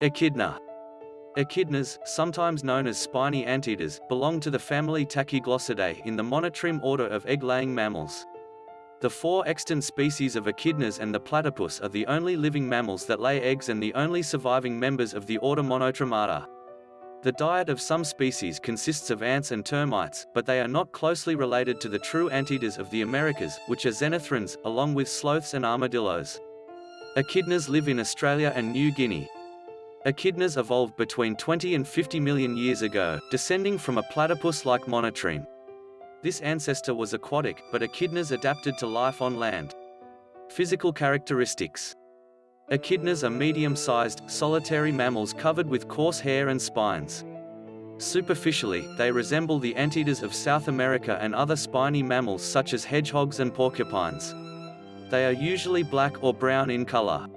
Echidna. Echidnas, sometimes known as spiny anteaters, belong to the family Tachyglossidae in the monotreme order of egg-laying mammals. The four extant species of echidnas and the platypus are the only living mammals that lay eggs and the only surviving members of the order Monotremata. The diet of some species consists of ants and termites, but they are not closely related to the true anteaters of the Americas, which are xenarthrans, along with sloths and armadillos. Echidnas live in Australia and New Guinea. Echidnas evolved between 20 and 50 million years ago, descending from a platypus-like monotreme. This ancestor was aquatic, but echidnas adapted to life on land. Physical characteristics Echidnas are medium-sized, solitary mammals covered with coarse hair and spines. Superficially, they resemble the anteaters of South America and other spiny mammals such as hedgehogs and porcupines. They are usually black or brown in color.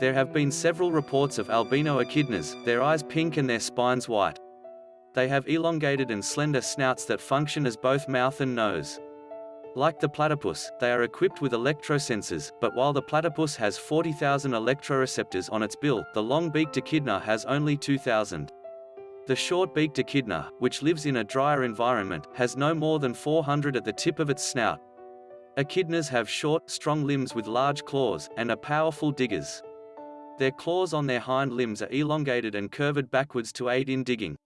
There have been several reports of albino echidnas, their eyes pink and their spines white. They have elongated and slender snouts that function as both mouth and nose. Like the platypus, they are equipped with electrosensors, but while the platypus has 40,000 electroreceptors on its bill, the long-beaked echidna has only 2,000. The short-beaked echidna, which lives in a drier environment, has no more than 400 at the tip of its snout. Echidnas have short, strong limbs with large claws, and are powerful diggers. Their claws on their hind limbs are elongated and curved backwards to aid in digging.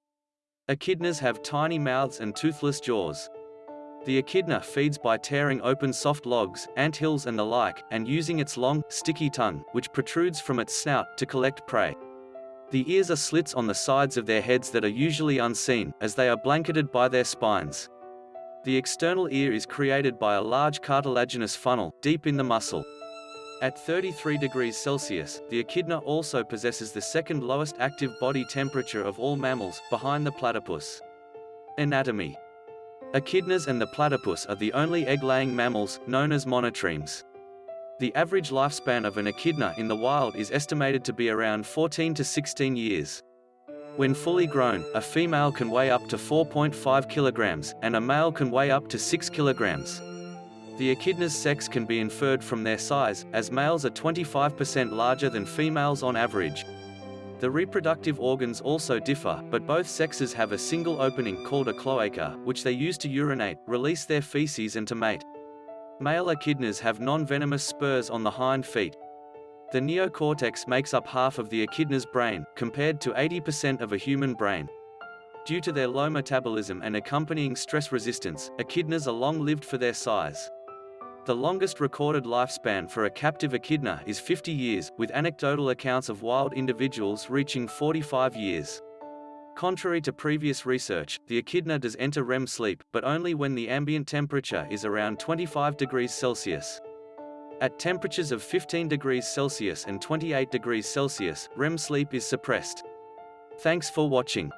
Echidnas have tiny mouths and toothless jaws. The echidna feeds by tearing open soft logs, anthills and the like, and using its long, sticky tongue, which protrudes from its snout, to collect prey. The ears are slits on the sides of their heads that are usually unseen, as they are blanketed by their spines. The external ear is created by a large cartilaginous funnel, deep in the muscle. At 33 degrees Celsius, the echidna also possesses the second lowest active body temperature of all mammals, behind the platypus. Anatomy Echidnas and the platypus are the only egg-laying mammals, known as monotremes. The average lifespan of an echidna in the wild is estimated to be around 14 to 16 years. When fully grown, a female can weigh up to 4.5 kilograms, and a male can weigh up to 6 kilograms. The echidna's sex can be inferred from their size, as males are 25% larger than females on average, the reproductive organs also differ, but both sexes have a single opening called a cloaca, which they use to urinate, release their feces and to mate. Male echidnas have non-venomous spurs on the hind feet. The neocortex makes up half of the echidna's brain, compared to 80% of a human brain. Due to their low metabolism and accompanying stress resistance, echidnas are long-lived for their size. The longest recorded lifespan for a captive echidna is 50 years, with anecdotal accounts of wild individuals reaching 45 years. Contrary to previous research, the echidna does enter REM sleep, but only when the ambient temperature is around 25 degrees Celsius. At temperatures of 15 degrees Celsius and 28 degrees Celsius, REM sleep is suppressed. Thanks for watching.